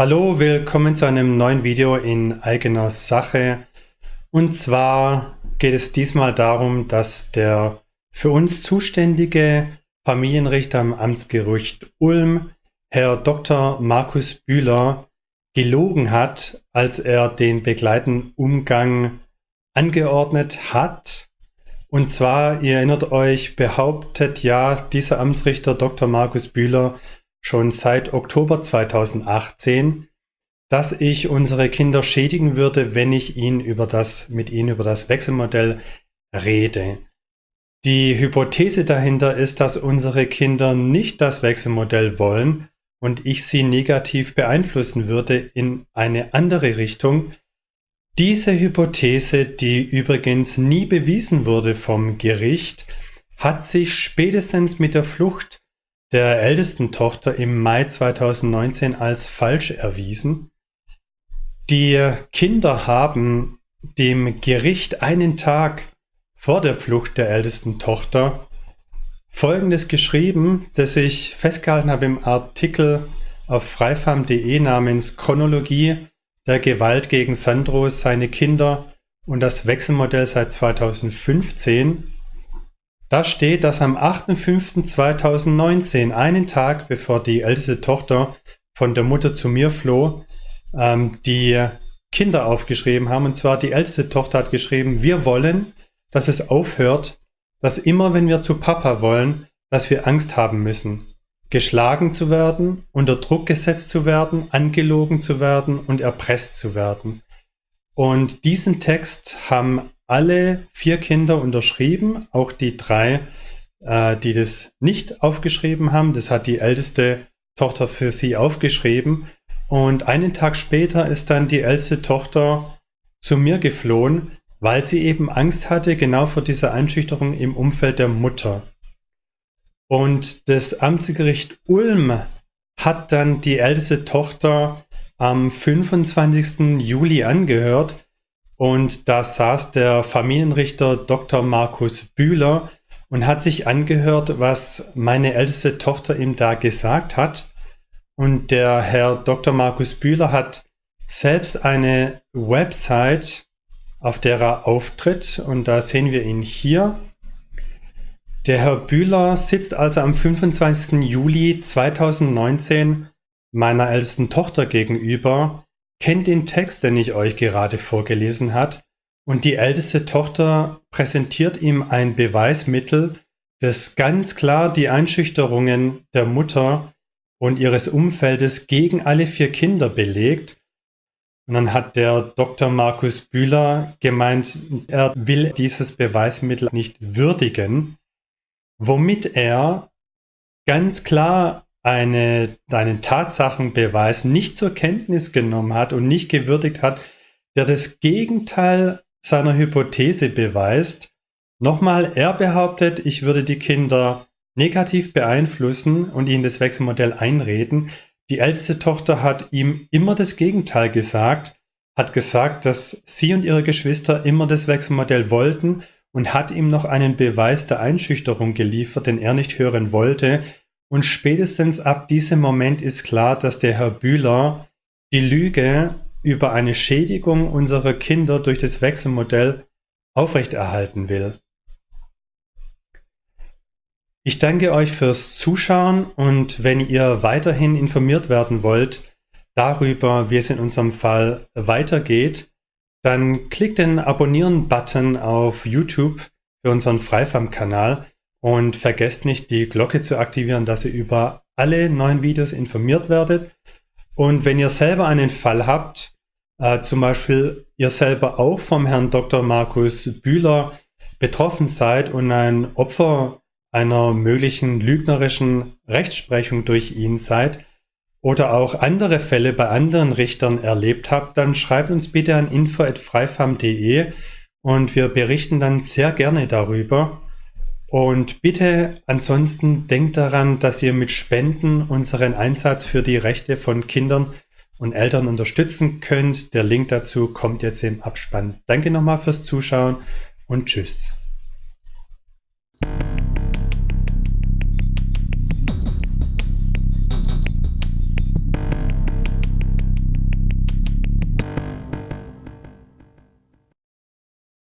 Hallo, willkommen zu einem neuen Video in eigener Sache. Und zwar geht es diesmal darum, dass der für uns zuständige Familienrichter am Amtsgericht Ulm, Herr Dr. Markus Bühler, gelogen hat, als er den begleitenden Umgang angeordnet hat. Und zwar, ihr erinnert euch, behauptet ja dieser Amtsrichter Dr. Markus Bühler, schon seit Oktober 2018, dass ich unsere Kinder schädigen würde, wenn ich ihn über das, mit ihnen über das Wechselmodell rede. Die Hypothese dahinter ist, dass unsere Kinder nicht das Wechselmodell wollen und ich sie negativ beeinflussen würde in eine andere Richtung. Diese Hypothese, die übrigens nie bewiesen wurde vom Gericht, hat sich spätestens mit der Flucht der ältesten Tochter im Mai 2019 als falsch erwiesen. Die Kinder haben dem Gericht einen Tag vor der Flucht der ältesten Tochter Folgendes geschrieben, das ich festgehalten habe im Artikel auf freifam.de namens Chronologie der Gewalt gegen Sandro, seine Kinder und das Wechselmodell seit 2015. Da steht, dass am 8.5.2019, einen Tag bevor die älteste Tochter von der Mutter zu mir floh, ähm, die Kinder aufgeschrieben haben. Und zwar die älteste Tochter hat geschrieben, wir wollen, dass es aufhört, dass immer wenn wir zu Papa wollen, dass wir Angst haben müssen. Geschlagen zu werden, unter Druck gesetzt zu werden, angelogen zu werden und erpresst zu werden. Und diesen Text haben alle vier Kinder unterschrieben, auch die drei, äh, die das nicht aufgeschrieben haben. Das hat die älteste Tochter für sie aufgeschrieben. Und einen Tag später ist dann die älteste Tochter zu mir geflohen, weil sie eben Angst hatte, genau vor dieser Einschüchterung im Umfeld der Mutter. Und das Amtsgericht Ulm hat dann die älteste Tochter am 25. Juli angehört und da saß der Familienrichter Dr. Markus Bühler und hat sich angehört, was meine älteste Tochter ihm da gesagt hat. Und der Herr Dr. Markus Bühler hat selbst eine Website, auf der er auftritt. Und da sehen wir ihn hier. Der Herr Bühler sitzt also am 25. Juli 2019 meiner ältesten Tochter gegenüber kennt den Text, den ich euch gerade vorgelesen hat, und die älteste Tochter präsentiert ihm ein Beweismittel, das ganz klar die Einschüchterungen der Mutter und ihres Umfeldes gegen alle vier Kinder belegt. Und dann hat der Dr. Markus Bühler gemeint, er will dieses Beweismittel nicht würdigen, womit er ganz klar eine, einen Tatsachenbeweis nicht zur Kenntnis genommen hat und nicht gewürdigt hat, der das Gegenteil seiner Hypothese beweist. Nochmal, er behauptet, ich würde die Kinder negativ beeinflussen und ihnen das Wechselmodell einreden. Die älteste Tochter hat ihm immer das Gegenteil gesagt, hat gesagt, dass sie und ihre Geschwister immer das Wechselmodell wollten und hat ihm noch einen Beweis der Einschüchterung geliefert, den er nicht hören wollte, und spätestens ab diesem Moment ist klar, dass der Herr Bühler die Lüge über eine Schädigung unserer Kinder durch das Wechselmodell aufrechterhalten will. Ich danke euch fürs Zuschauen und wenn ihr weiterhin informiert werden wollt darüber, wie es in unserem Fall weitergeht, dann klickt den Abonnieren-Button auf YouTube für unseren Freifam-Kanal. Und vergesst nicht, die Glocke zu aktivieren, dass ihr über alle neuen Videos informiert werdet. Und wenn ihr selber einen Fall habt, äh, zum Beispiel ihr selber auch vom Herrn Dr. Markus Bühler betroffen seid und ein Opfer einer möglichen lügnerischen Rechtsprechung durch ihn seid oder auch andere Fälle bei anderen Richtern erlebt habt, dann schreibt uns bitte an info.freifam.de und wir berichten dann sehr gerne darüber. Und bitte ansonsten denkt daran, dass ihr mit Spenden unseren Einsatz für die Rechte von Kindern und Eltern unterstützen könnt. Der Link dazu kommt jetzt im Abspann. Danke nochmal fürs Zuschauen und tschüss.